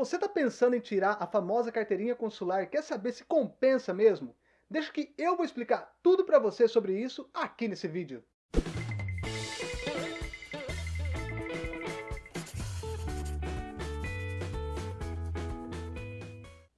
Você está pensando em tirar a famosa carteirinha consular e quer saber se compensa mesmo? Deixa que eu vou explicar tudo para você sobre isso aqui nesse vídeo.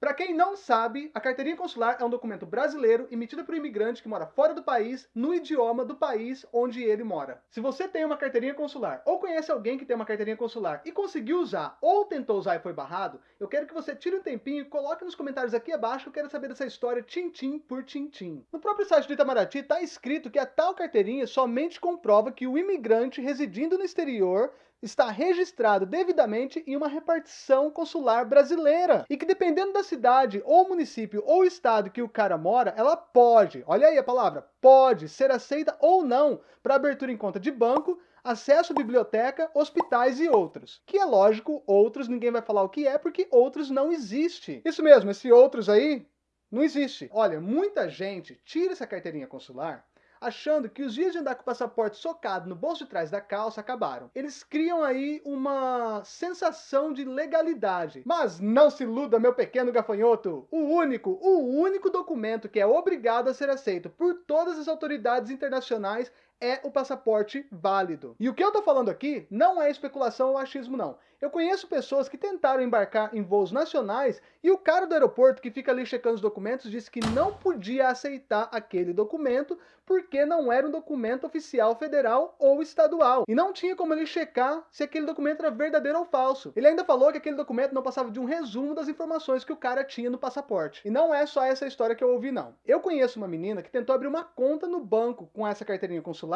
Para quem não sabe, a carteirinha consular é um documento brasileiro emitido por um imigrante que mora fora do país, no idioma do país onde ele mora. Se você tem uma carteirinha consular, ou conhece alguém que tem uma carteirinha consular e conseguiu usar, ou tentou usar e foi barrado, eu quero que você tire um tempinho e coloque nos comentários aqui abaixo, eu quero saber dessa história tintim por tintim. No próprio site do Itamaraty está escrito que a tal carteirinha somente comprova que o imigrante residindo no exterior está registrado devidamente em uma repartição consular brasileira. E que dependendo da cidade, ou município, ou estado que o cara mora, ela pode, olha aí a palavra, pode ser aceita ou não para abertura em conta de banco, acesso à biblioteca, hospitais e outros. Que é lógico, outros ninguém vai falar o que é, porque outros não existe. Isso mesmo, esse outros aí não existe. Olha, muita gente tira essa carteirinha consular achando que os dias de andar com o passaporte socado no bolso de trás da calça acabaram. Eles criam aí uma sensação de legalidade. Mas não se iluda, meu pequeno gafanhoto! O único, o único documento que é obrigado a ser aceito por todas as autoridades internacionais é o passaporte válido. E o que eu tô falando aqui não é especulação ou achismo não. Eu conheço pessoas que tentaram embarcar em voos nacionais e o cara do aeroporto que fica ali checando os documentos disse que não podia aceitar aquele documento porque não era um documento oficial federal ou estadual. E não tinha como ele checar se aquele documento era verdadeiro ou falso. Ele ainda falou que aquele documento não passava de um resumo das informações que o cara tinha no passaporte. E não é só essa história que eu ouvi não. Eu conheço uma menina que tentou abrir uma conta no banco com essa carteirinha consular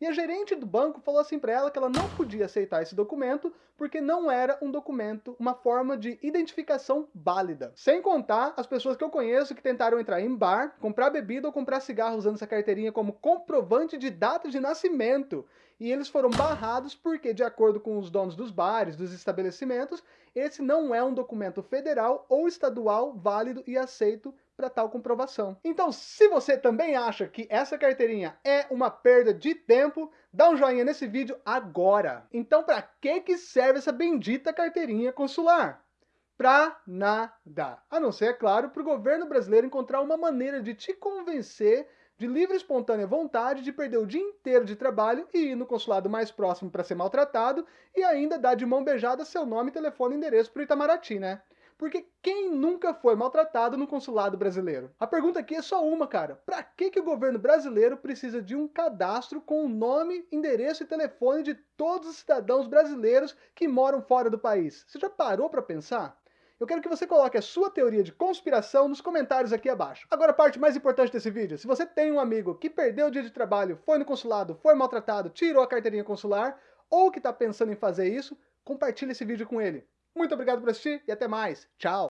e a gerente do banco falou assim para ela que ela não podia aceitar esse documento porque não era um documento, uma forma de identificação válida. Sem contar as pessoas que eu conheço que tentaram entrar em bar, comprar bebida ou comprar cigarro usando essa carteirinha como comprovante de data de nascimento. E eles foram barrados porque, de acordo com os donos dos bares, dos estabelecimentos, esse não é um documento federal ou estadual válido e aceito para tal comprovação. Então, se você também acha que essa carteirinha é uma perda de tempo, dá um joinha nesse vídeo agora. Então, para que que serve essa bendita carteirinha consular? Pra nada. A não ser, é claro, para o governo brasileiro encontrar uma maneira de te convencer de livre e espontânea vontade de perder o dia inteiro de trabalho e ir no consulado mais próximo para ser maltratado e ainda dar de mão beijada seu nome, telefone e endereço para Itamaraty, né? Porque quem nunca foi maltratado no consulado brasileiro? A pergunta aqui é só uma, cara. Pra que, que o governo brasileiro precisa de um cadastro com o nome, endereço e telefone de todos os cidadãos brasileiros que moram fora do país? Você já parou para pensar? Eu quero que você coloque a sua teoria de conspiração nos comentários aqui abaixo. Agora a parte mais importante desse vídeo, se você tem um amigo que perdeu o dia de trabalho, foi no consulado, foi maltratado, tirou a carteirinha consular, ou que está pensando em fazer isso, compartilhe esse vídeo com ele. Muito obrigado por assistir e até mais. Tchau!